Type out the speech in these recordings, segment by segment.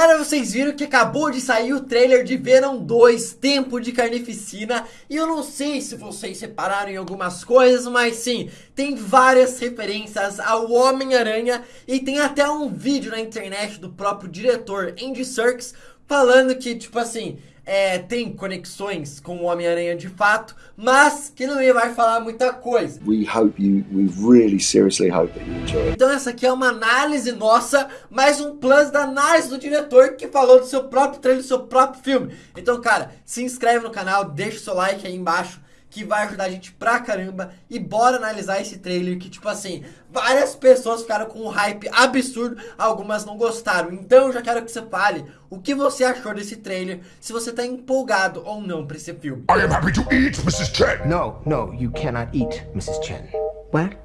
Galera, vocês viram que acabou de sair o trailer de Venom 2, Tempo de Carnificina, e eu não sei se vocês separaram em algumas coisas, mas sim, tem várias referências ao Homem-Aranha, e tem até um vídeo na internet do próprio diretor Andy Serkis, falando que, tipo assim, é, tem conexões com o Homem-Aranha de fato, mas que não vai falar muita coisa. We hope you, we really seriously hope that you enjoy. Então essa aqui é uma análise nossa, mais um plus da análise do diretor que falou do seu próprio trailer, do seu próprio filme. Então, cara, se inscreve no canal, deixa o seu like aí embaixo que vai ajudar a gente pra caramba. E bora analisar esse trailer que, tipo assim, várias pessoas ficaram com um hype absurdo, algumas não gostaram. Então eu já quero que você fale o que você achou desse trailer, se você tá empolgado ou não pra esse filme. I am happy to eat, Mrs. Chen. No, no, you cannot eat, Mrs. Chen. What?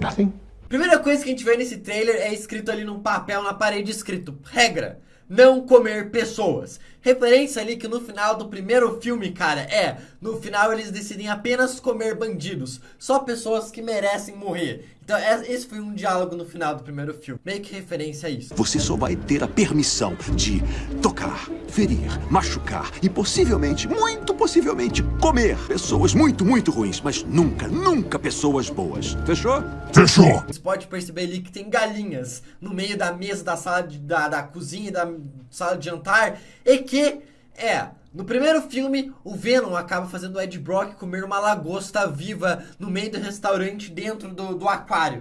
Nothing? Primeira coisa que a gente vê nesse trailer é escrito ali num papel na parede, escrito, regra, não comer pessoas. Referência ali que no final do primeiro filme, cara, é, no final eles decidem apenas comer bandidos, só pessoas que merecem morrer. Então é, esse foi um diálogo no final do primeiro filme, meio que referência a isso. Você só vai ter a permissão de tocar, ferir, machucar e possivelmente, muito possivelmente, comer pessoas muito, muito ruins, mas nunca, nunca pessoas boas. Fechou? Fechou. Você pode perceber ali que tem galinhas no meio da mesa da sala de, da, da cozinha e da sala de jantar e que é no primeiro filme, o Venom acaba fazendo o Ed Brock comer uma lagosta viva no meio do restaurante dentro do, do aquário.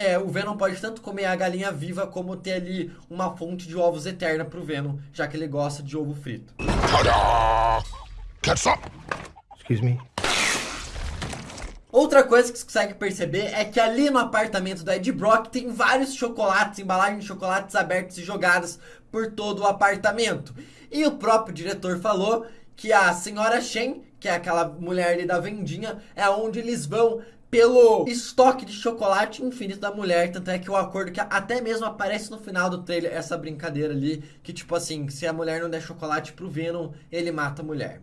É, o Venom pode tanto comer a galinha viva como ter ali uma fonte de ovos eterna pro Venom, já que ele gosta de ovo frito. Excuse me? Outra coisa que você consegue perceber é que ali no apartamento do Ed Brock tem vários chocolates, embalagens de chocolates abertos e jogadas por todo o apartamento. E o próprio diretor falou que a senhora Shen, que é aquela mulher ali da vendinha, é onde eles vão pelo estoque de chocolate infinito da mulher, tanto é que o acordo que até mesmo aparece no final do trailer, essa brincadeira ali, que tipo assim, se a mulher não der chocolate pro Venom, ele mata a mulher.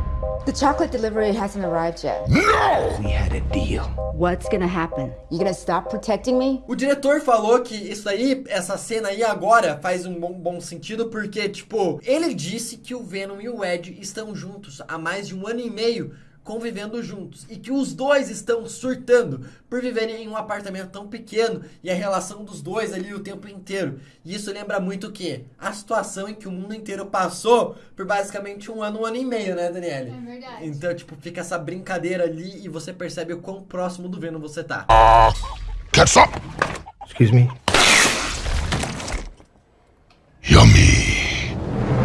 The chocolate delivery hasn't arrived yet. No! We had a deal. What's gonna happen? You gonna stop protecting me? O diretor falou que isso aí, essa cena aí agora faz um bom, bom sentido porque, tipo, ele disse que o Venom e o Ed estão juntos há mais de um ano e meio convivendo juntos e que os dois estão surtando por viverem em um apartamento tão pequeno e a relação dos dois ali o tempo inteiro. E isso lembra muito o que? A situação em que o mundo inteiro passou por basicamente um ano, um ano e meio, né, Daniele? É verdade. Então, tipo, fica essa brincadeira ali e você percebe o quão próximo do Venom você tá. Ketchup. Excuse me? Yummy.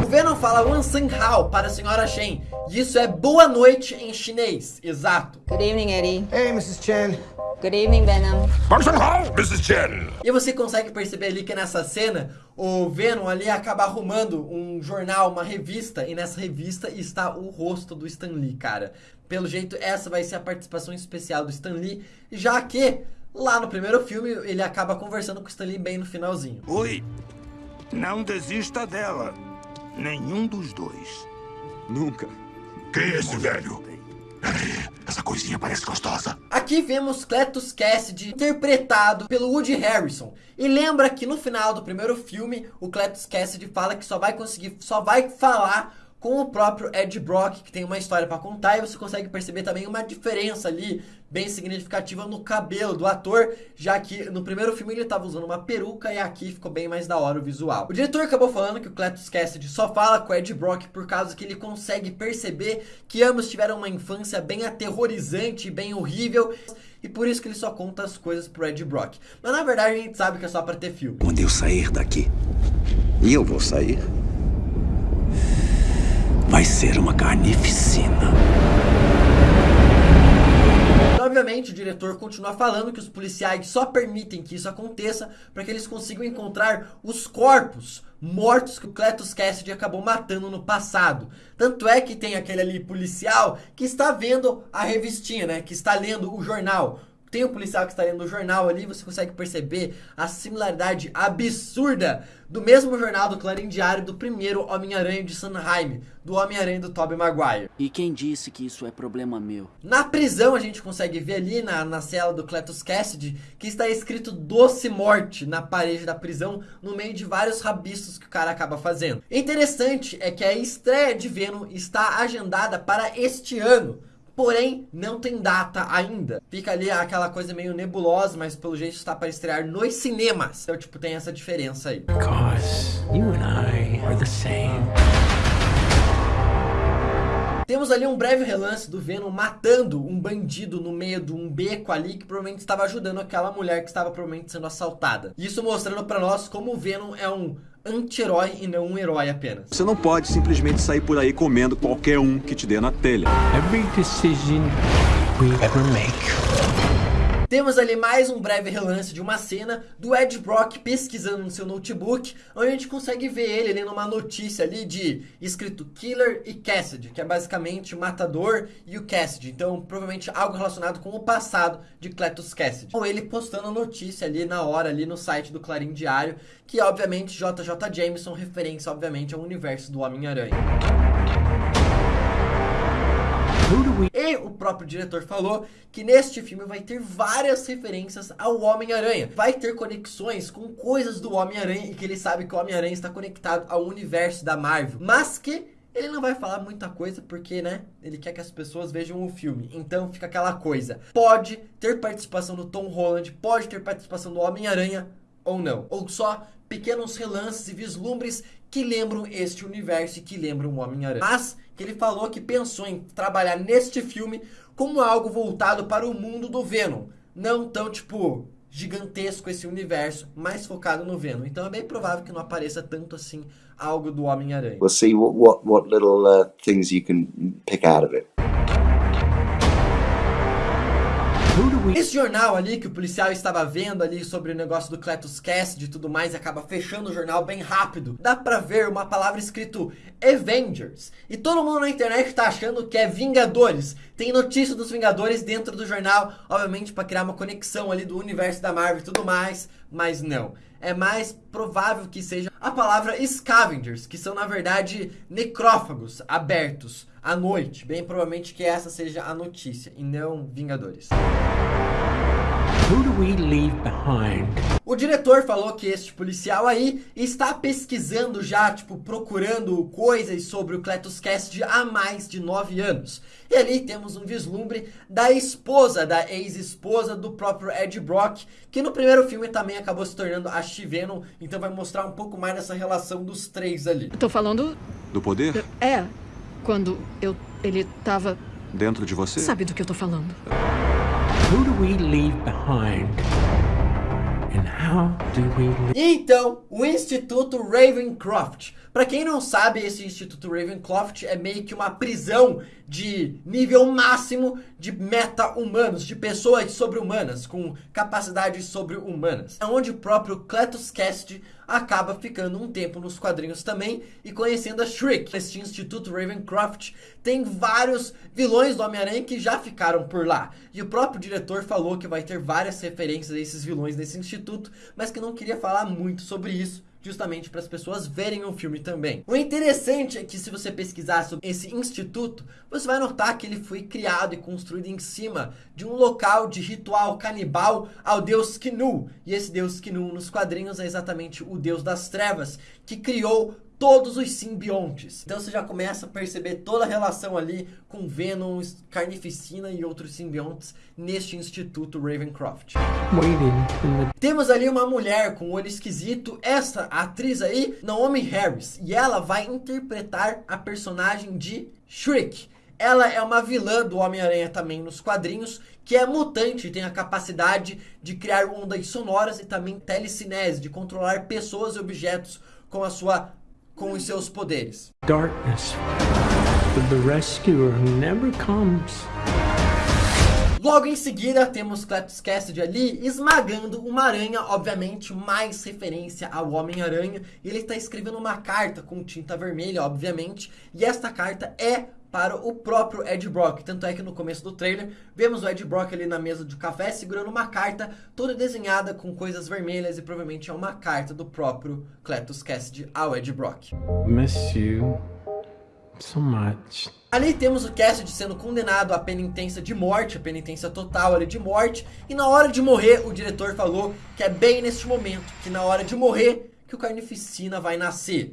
O Venom fala Wansang Hao para a senhora Shen. E isso é boa noite em chinês. Exato. Good evening, Eddie. Hey, Mrs. Chen. Good evening, Venom. Bunsen Hall, Mrs. Chen. E você consegue perceber ali que nessa cena, o Venom ali acaba arrumando um jornal, uma revista, e nessa revista está o rosto do Stan Lee, cara. Pelo jeito, essa vai ser a participação especial do Stan Lee, já que lá no primeiro filme ele acaba conversando com o Stan Lee bem no finalzinho. Oi, não desista dela. Nenhum dos dois. Nunca. Quem é esse velho? Peraí, essa coisinha parece gostosa. Aqui vemos Cletus Cassidy interpretado pelo Woody Harrison. E lembra que no final do primeiro filme, o Cletus Cassidy fala que só vai conseguir, só vai falar com o próprio Ed Brock, que tem uma história pra contar, e você consegue perceber também uma diferença ali, bem significativa no cabelo do ator, já que no primeiro filme ele tava usando uma peruca e aqui ficou bem mais da hora o visual. O diretor acabou falando que o Cletus Cassidy só fala com o Ed Brock por causa que ele consegue perceber que ambos tiveram uma infância bem aterrorizante, bem horrível, e por isso que ele só conta as coisas pro Ed Brock. Mas na verdade a gente sabe que é só pra ter filme. Quando eu sair daqui, e eu vou sair, vai ser uma carnificina. Obviamente, o diretor continua falando que os policiais só permitem que isso aconteça para que eles consigam encontrar os corpos mortos que o Cletus Cassidy acabou matando no passado. Tanto é que tem aquele ali policial que está vendo a revistinha, né? Que está lendo o jornal. Tem o policial que está lendo o jornal ali, você consegue perceber a similaridade absurda do mesmo jornal do Clarim Diário do primeiro Homem-Aranha de Sanheim, do Homem-Aranha do Tobey Maguire. E quem disse que isso é problema meu? Na prisão a gente consegue ver ali na, na cela do Cletus Cassidy que está escrito doce morte na parede da prisão no meio de vários rabiscos que o cara acaba fazendo. Interessante é que a estreia de Venom está agendada para este ano. Porém, não tem data ainda. Fica ali aquela coisa meio nebulosa, mas pelo jeito está para estrear nos cinemas. Então, tipo, tem essa diferença aí. Because you and I are the same. Temos ali um breve relance do Venom matando um bandido no meio de um beco ali que provavelmente estava ajudando aquela mulher que estava provavelmente sendo assaltada. Isso mostrando para nós como o Venom é um anti-herói e não um herói apenas. Você não pode simplesmente sair por aí comendo qualquer um que te dê na telha. Every decision we ever make temos ali mais um breve relance de uma cena do Ed Brock pesquisando no seu notebook, onde a gente consegue ver ele lendo uma notícia ali de escrito Killer e Cassidy, que é basicamente o Matador e o Cassidy. Então, provavelmente algo relacionado com o passado de Cletus Cassidy. Ou ele postando a notícia ali na hora, ali no site do Clarim Diário, que obviamente JJ Jameson, referência obviamente ao universo do Homem-Aranha. E o próprio diretor falou que neste filme vai ter várias referências ao Homem-Aranha. Vai ter conexões com coisas do Homem-Aranha e que ele sabe que o Homem-Aranha está conectado ao universo da Marvel. Mas que ele não vai falar muita coisa porque, né, ele quer que as pessoas vejam o filme. Então fica aquela coisa. Pode ter participação do Tom Holland, pode ter participação do Homem-Aranha ou não. Ou só pequenos relances e vislumbres que lembram este universo e que lembram o Homem-Aranha. Mas que ele falou que pensou em trabalhar neste filme como algo voltado para o mundo do Venom. Não tão, tipo, gigantesco esse universo, mais focado no Venom. Então é bem provável que não apareça tanto assim algo do Homem-Aranha. We'll see what, what, what little uh, things you can pick out of it. Esse jornal ali que o policial estava vendo ali sobre o negócio do Cletus Cassidy e tudo mais e acaba fechando o jornal bem rápido. Dá pra ver uma palavra escrito Avengers. E todo mundo na internet tá achando que é Vingadores. Tem notícia dos Vingadores dentro do jornal, obviamente para criar uma conexão ali do universo da Marvel e tudo mais, mas não. É mais provável que seja a palavra Scavengers, que são na verdade necrófagos abertos à noite. Bem provavelmente que essa seja a notícia e não Vingadores. Who do we leave behind? O diretor falou que este policial aí está pesquisando já, tipo, procurando coisas sobre o Cletus Cassidy há mais de nove anos. E ali temos um vislumbre da esposa, da ex-esposa do próprio Ed Brock, que no primeiro filme também acabou se tornando a She-Venom, então vai mostrar um pouco mais dessa relação dos três ali. Tô falando... Do poder? É, quando eu... ele tava... Dentro de você? Sabe do que eu tô falando. Who do we leave behind? And how do we leave... Então, o Instituto Ravencroft. Para quem não sabe, esse Instituto Ravencroft é meio que uma prisão de nível máximo de meta-humanos, de pessoas sobre-humanas, com capacidades sobre-humanas. É onde o próprio Cletus Cassidy acaba ficando um tempo nos quadrinhos também e conhecendo a Shriek. Este Instituto Ravencroft tem vários vilões do Homem-Aranha que já ficaram por lá. E o próprio diretor falou que vai ter várias referências a esses vilões desse instituto, mas que não queria falar muito sobre isso justamente para as pessoas verem o filme também. O interessante é que se você pesquisar sobre esse instituto, você vai notar que ele foi criado e construído em cima de um local de ritual canibal ao deus Knu. E esse deus Knu nos quadrinhos é exatamente o deus das trevas, que criou todos os simbiontes. Então você já começa a perceber toda a relação ali com Venom, Carnificina e outros simbiontes neste Instituto Ravencroft. Temos ali uma mulher com olho esquisito, essa atriz aí, Naomi Harris, e ela vai interpretar a personagem de Shriek. Ela é uma vilã do Homem-Aranha também nos quadrinhos, que é mutante e tem a capacidade de criar ondas sonoras e também telecinese, de controlar pessoas e objetos com a sua com os seus poderes. Darkness. The rescuer never comes. Logo em seguida, temos Cletus Cassidy ali esmagando uma aranha, obviamente mais referência ao Homem-Aranha. Ele está escrevendo uma carta com tinta vermelha, obviamente, e esta carta é para o próprio Ed Brock. Tanto é que no começo do trailer, vemos o Ed Brock ali na mesa de café segurando uma carta toda desenhada com coisas vermelhas e provavelmente é uma carta do próprio Cletus Cassidy ao Ed Brock. Miss you so much. Ali temos o Cassidy sendo condenado à penitência de morte, a penitência total ali de morte, e na hora de morrer, o diretor falou que é bem neste momento, que na hora de morrer, que o Carnificina vai nascer.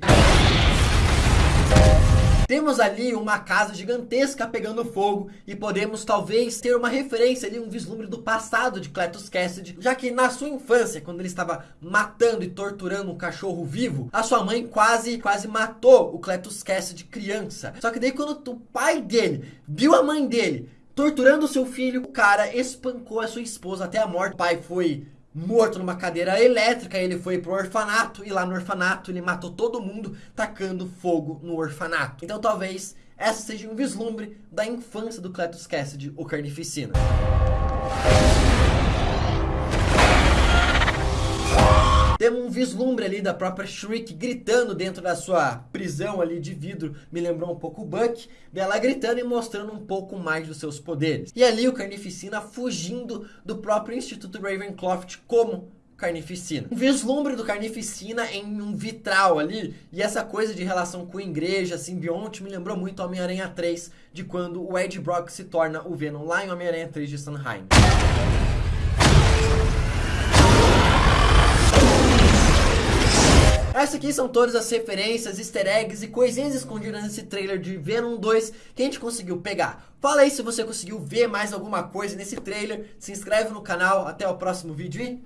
Temos ali uma casa gigantesca pegando fogo e podemos talvez ter uma referência ali, um vislumbre do passado de Cletus Cassidy, já que na sua infância, quando ele estava matando e torturando um cachorro vivo, a sua mãe quase, quase matou o Cletus Cassidy criança. Só que daí quando o pai dele viu a mãe dele torturando seu filho, o cara espancou a sua esposa até a morte. O pai foi morto numa cadeira elétrica, ele foi pro orfanato e lá no orfanato ele matou todo mundo tacando fogo no orfanato. Então talvez essa seja um vislumbre da infância do Cletus Cassidy, o Carnificina. Temos um vislumbre ali da própria Shriek gritando dentro da sua prisão ali de vidro. Me lembrou um pouco o Buck. Dela gritando e mostrando um pouco mais dos seus poderes. E ali o Carnificina fugindo do próprio Instituto Ravencroft como Carnificina. Um vislumbre do Carnificina em um vitral ali. E essa coisa de relação com a igreja, simbionte, me lembrou muito Homem-Aranha 3. De quando o Ed Brock se torna o Venom lá em Homem-Aranha 3 de Sanheim. Essas aqui são todas as referências, easter eggs e coisinhas escondidas nesse trailer de Venom 2 que a gente conseguiu pegar. Fala aí se você conseguiu ver mais alguma coisa nesse trailer, se inscreve no canal, até o próximo vídeo e...